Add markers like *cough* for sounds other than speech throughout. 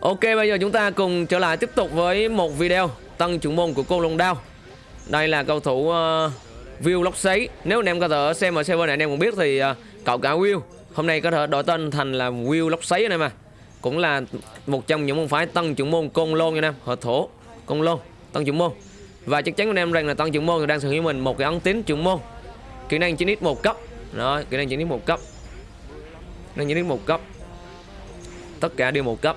Ok bây giờ chúng ta cùng trở lại tiếp tục với một video Tân chủ môn của cô Long Đao. Đây là cầu thủ uh, Will Lóc Sấy Nếu anh em có thể xem ở server này anh em cũng biết thì uh, cậu cả Will. Hôm nay có thể đổi tên thành là Will Lóc Sấy này mà Cũng là một trong những môn phái tân chủ môn Côn Lôn nha em hợp thổ Côn Lôn Tân chủ môn. Và chắc chắn anh em rằng là tân chủ môn đang sở hữu mình một cái ấn tín chủ môn. Kỹ năng 9x một cấp. Đó kỹ năng 9x một cấp. Kỹ năng 9x một cấp. Tất cả đều một cấp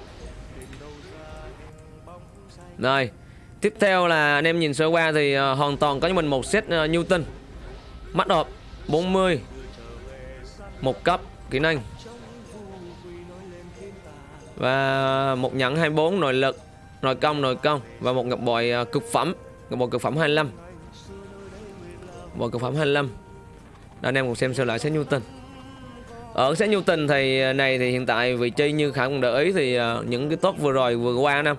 rồi Tiếp theo là anh em nhìn sơ qua thì uh, hoàn toàn có cho mình một set uh, Newton. Mắt hộp 40 Một cấp kỹ năng. Và một nhẫn 24 nội lực Nội công nội công. Và một ngọc bội uh, cực phẩm Ngọc bội cực phẩm 25 Bội cực phẩm 25 Đó, Anh em cùng xem sơ lại set Newton. Ở set Newton thì này thì hiện tại vị trí như Khải cũng để ý thì uh, những cái top vừa rồi vừa qua năm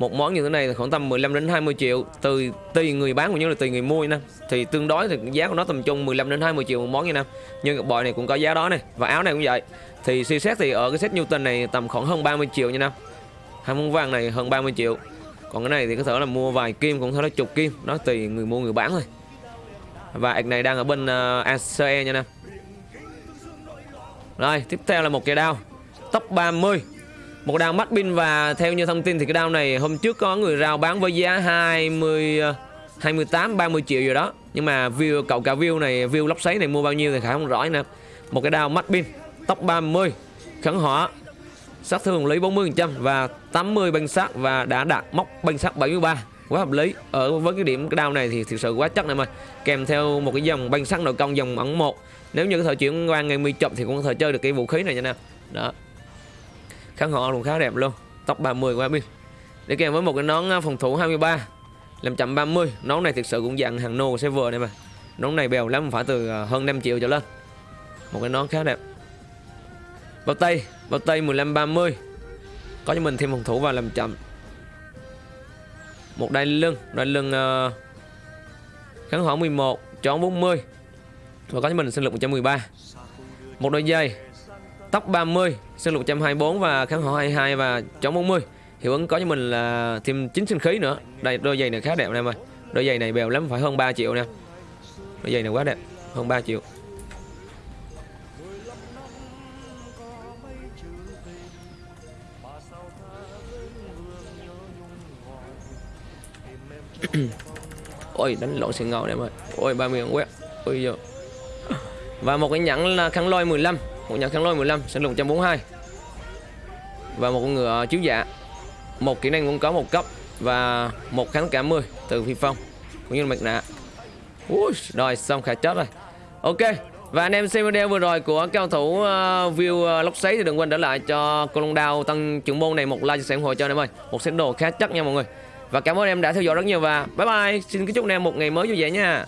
một món như thế này là khoảng tầm 15 đến 20 triệu từ tùy người bán cũng như là tùy người mua nha. Thì tương đối thì giá của nó tầm trung 15 đến 20 triệu một món như năm nhưng bội này cũng có giá đó này và áo này cũng vậy. Thì suy xét thì ở cái set Newton này tầm khoảng hơn 30 triệu như năm hai món vàng này hơn 30 triệu. Còn cái này thì có thể là mua vài kim cũng thể là chục kim nó tùy người mua người bán thôi. Và ạc này đang ở bên ờ, uh, ACE nha nè. Rồi tiếp theo là một cây đao. Top 30 một đao mắt pin và theo như thông tin thì cái đao này hôm trước có người rao bán với giá 20 28 30 triệu rồi đó. Nhưng mà view, cậu cả view này, view lóc sấy này mua bao nhiêu thì khá không rõ nè. Một cái đao mắt pin tốc 30 khẩn hỏa sát thương lý 40% và 80 banh sát và đã đạt móc banh sát 73 quá hợp lý. Ở với cái điểm cái đao này thì thực sự quá chắc này mà. Kèm theo một cái dòng banh sắc nội công dòng ẩn một. Nếu như có thể chuyển qua ngày mi chậm thì cũng có thể chơi được cái vũ khí này nha nè đó kháng họ cũng khá đẹp luôn. Tóc 30 của Abin để kèm với một cái nón à, phòng thủ 23 làm chậm 30 nón này thực sự cũng dạng hàng nô server này mà. Nón này bèo lắm phải từ à, hơn 5 triệu trở lên. Một cái nón khá đẹp. Bao tay bao tay 15 30 có cho mình thêm phòng thủ và làm chậm. Một đai lưng đai lưng uh, kháng hỏa 11 chón 40 và có cho mình sinh lực 113 một đôi dây tóc 30 sơn lục 124 và kháng hỏa 22 và chống 40 hiệu ứng có cho mình là thêm 9 sinh khí nữa. Đây, đôi giày này khá đẹp em ơi. Đôi giày này bèo lắm, phải hơn 3 triệu nè. Đôi giày này quá đẹp, hơn 3 triệu. *coughs* Ôi, đánh lộn xì ngầu em ơi. Ôi 30 quét. Ôi giờ và một cái nhẫn là khăn lôi 15 một nhẫn kháng lôi 15 sinh lực 142 và một con ngựa chiếu dạ. Một kỹ năng cũng có một cấp và một kháng cả 10 từ phi phong cũng như là mặt nạ. Ui, rồi xong khả chết rồi. Ok và anh em xem video vừa rồi của cao thủ uh, view uh, lốc sấy thì đừng quên để lại cho con long đao tăng trưởng môn này một like chia sẻ ủng hộ cho anh em ơi. Một set đồ khá chắc nha mọi người. Và cảm ơn em đã theo dõi rất nhiều và bye bye. Xin kính chúc anh em một ngày mới vui vẻ nha.